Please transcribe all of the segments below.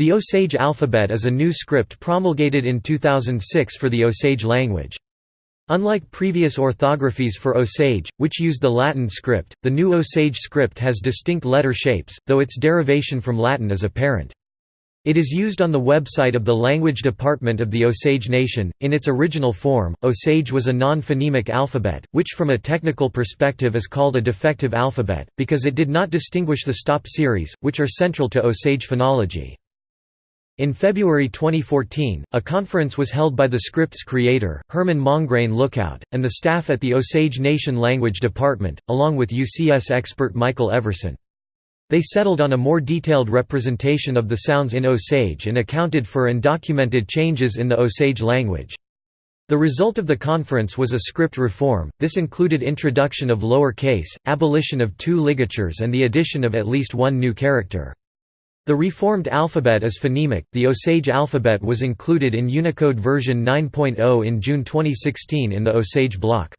The Osage alphabet is a new script promulgated in 2006 for the Osage language. Unlike previous orthographies for Osage, which used the Latin script, the new Osage script has distinct letter shapes, though its derivation from Latin is apparent. It is used on the website of the Language Department of the Osage Nation. In its original form, Osage was a non phonemic alphabet, which from a technical perspective is called a defective alphabet, because it did not distinguish the stop series, which are central to Osage phonology. In February 2014, a conference was held by the script's creator, Herman Mongrain Lookout, and the staff at the Osage Nation Language Department, along with UCS expert Michael Everson. They settled on a more detailed representation of the sounds in Osage and accounted for and documented changes in the Osage language. The result of the conference was a script reform, this included introduction of lower case, abolition of two ligatures and the addition of at least one new character. The reformed alphabet is phonemic. The Osage alphabet was included in Unicode version 9.0 in June 2016 in the Osage block.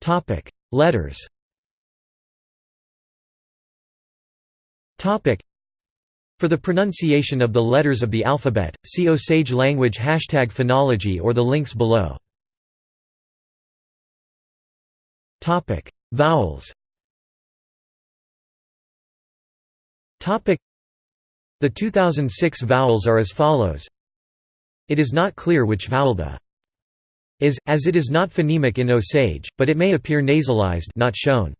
Topic: Letters. Topic: For the pronunciation of the letters of the alphabet, see Osage language hashtag phonology or the links below. Topic: Vowels. The 2006 vowels are as follows It is not clear which vowel the is, as it is not phonemic in Osage, but it may appear nasalized not shown.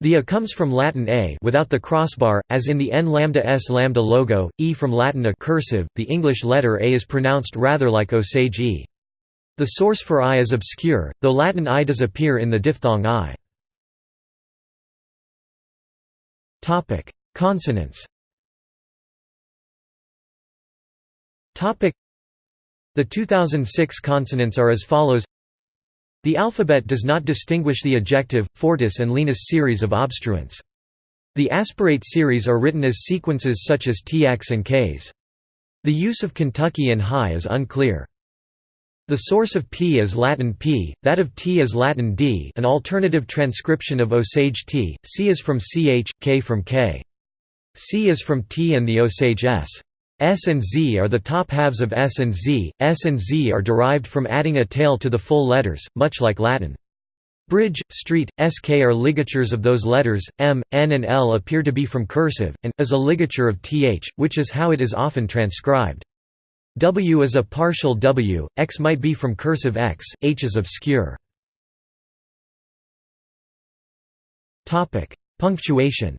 The a comes from Latin a without the crossbar, as in the n lambda s lambda logo, e from Latin a cursive, the English letter a is pronounced rather like Osage e. The source for i is obscure, though Latin i does appear in the diphthong i. Consonants The 2006 consonants are as follows The alphabet does not distinguish the ejective, fortis and lenis series of obstruents. The aspirate series are written as sequences such as tx and ks. The use of Kentucky and high is unclear. The source of P is Latin P, that of T is Latin D an alternative transcription of Osage T, C is from CH, K from K. C is from T and the Osage S. S and Z are the top halves of S and Z. S and Z are derived from adding a tail to the full letters, much like Latin. Bridge, street, sk are ligatures of those letters, m, n and l appear to be from cursive, and, is a ligature of th, which is how it is often transcribed. W is a partial w, x might be from cursive x, h is obscure. Punctuation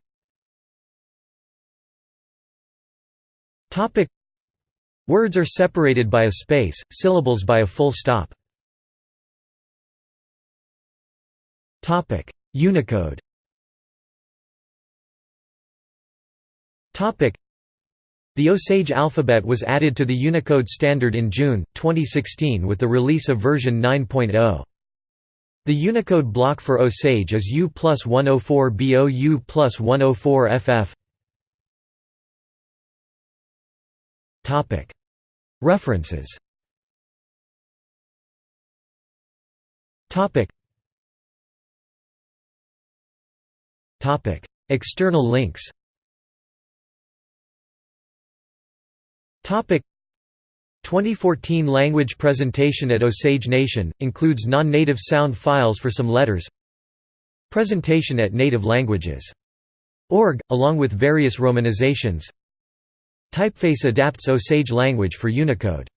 Topic. Words are separated by a space, syllables by a full stop. Topic. Unicode. Topic. The Osage alphabet was added to the Unicode standard in June 2016 with the release of version 9.0. The Unicode block for Osage is U plus 104 BO U plus 104 FF References. External links. 2014 language presentation at Osage Nation, includes non-native sound files for some letters. Presentation at Native Languages. Org, along with various romanizations Typeface adapts Osage language for Unicode